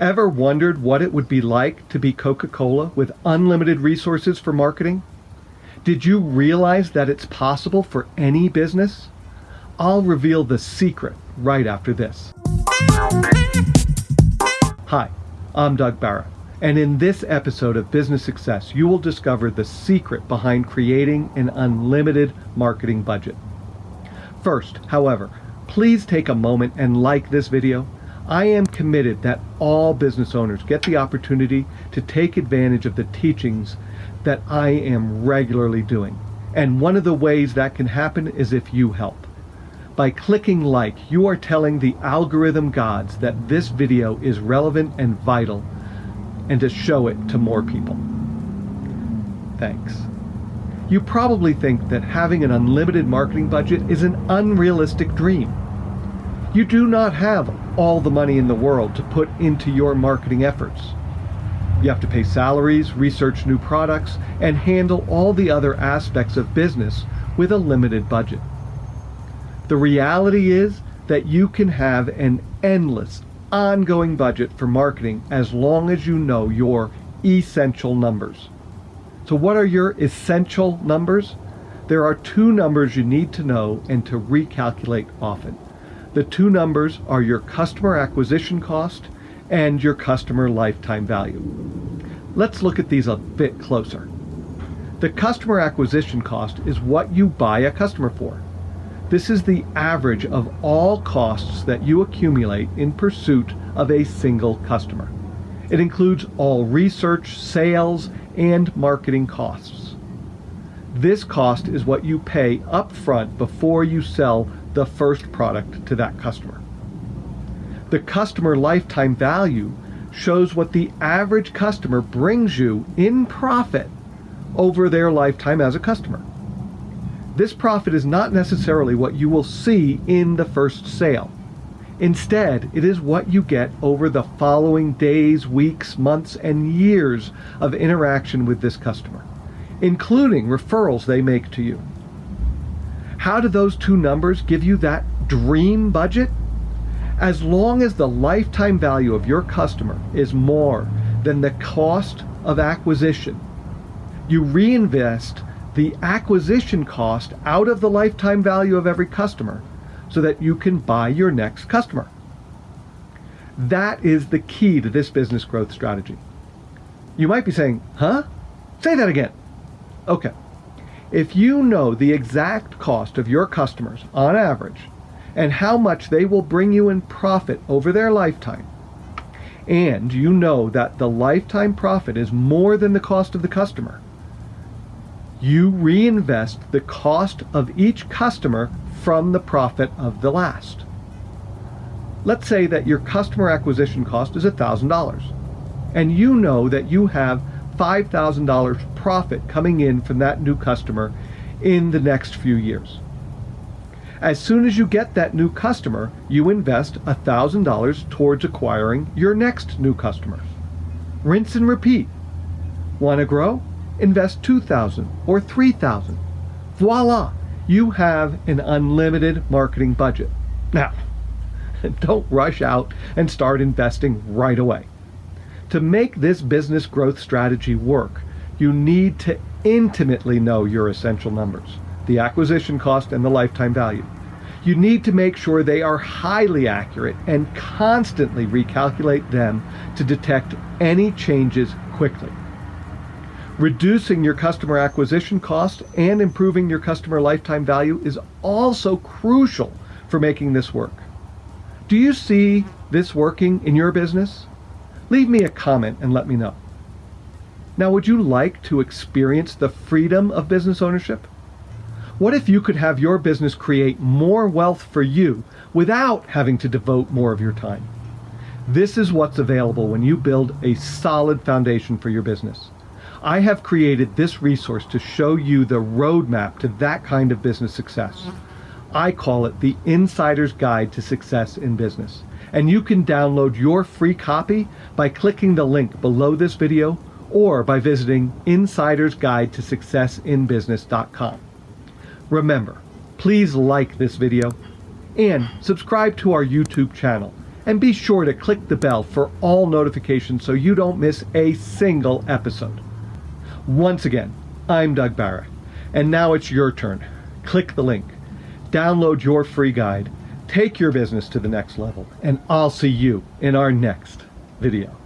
Ever wondered what it would be like to be Coca-Cola with unlimited resources for marketing? Did you realize that it's possible for any business? I'll reveal the secret right after this. Hi, I'm Doug Barra, and in this episode of Business Success, you will discover the secret behind creating an unlimited marketing budget. First, however, please take a moment and like this video. I am committed that all business owners get the opportunity to take advantage of the teachings that I am regularly doing. And one of the ways that can happen is if you help. By clicking like, you are telling the algorithm gods that this video is relevant and vital and to show it to more people. Thanks. You probably think that having an unlimited marketing budget is an unrealistic dream. You do not have all the money in the world to put into your marketing efforts. You have to pay salaries, research new products, and handle all the other aspects of business with a limited budget. The reality is that you can have an endless, ongoing budget for marketing as long as you know your essential numbers. So what are your essential numbers? There are two numbers you need to know and to recalculate often. The two numbers are your customer acquisition cost and your customer lifetime value. Let's look at these a bit closer. The customer acquisition cost is what you buy a customer for. This is the average of all costs that you accumulate in pursuit of a single customer. It includes all research, sales, and marketing costs. This cost is what you pay upfront before you sell the first product to that customer. The customer lifetime value shows what the average customer brings you in profit over their lifetime as a customer. This profit is not necessarily what you will see in the first sale. Instead, it is what you get over the following days, weeks, months, and years of interaction with this customer, including referrals they make to you. How do those two numbers give you that dream budget? As long as the lifetime value of your customer is more than the cost of acquisition, you reinvest the acquisition cost out of the lifetime value of every customer so that you can buy your next customer. That is the key to this business growth strategy. You might be saying, huh? Say that again. Okay. If you know the exact cost of your customers on average and how much they will bring you in profit over their lifetime, and you know that the lifetime profit is more than the cost of the customer, you reinvest the cost of each customer from the profit of the last. Let's say that your customer acquisition cost is $1,000 and you know that you have $5,000 profit coming in from that new customer in the next few years. As soon as you get that new customer, you invest $1,000 towards acquiring your next new customer. Rinse and repeat. Want to grow? invest 2000 or 3000 Voila! You have an unlimited marketing budget. Now, don't rush out and start investing right away. To make this business growth strategy work, you need to intimately know your essential numbers, the acquisition cost and the lifetime value. You need to make sure they are highly accurate and constantly recalculate them to detect any changes quickly. Reducing your customer acquisition cost and improving your customer lifetime value is also crucial for making this work. Do you see this working in your business? Leave me a comment and let me know. Now, would you like to experience the freedom of business ownership? What if you could have your business create more wealth for you without having to devote more of your time? This is what's available when you build a solid foundation for your business. I have created this resource to show you the roadmap to that kind of business success. I call it the Insider's Guide to Success in Business. And you can download your free copy by clicking the link below this video or by visiting Insider's Guide to Successinbusiness.com. Remember, please like this video and subscribe to our YouTube channel And be sure to click the bell for all notifications so you don't miss a single episode. Once again, I'm Doug Barra, and now it's your turn. Click the link, download your free guide, take your business to the next level, and I'll see you in our next video.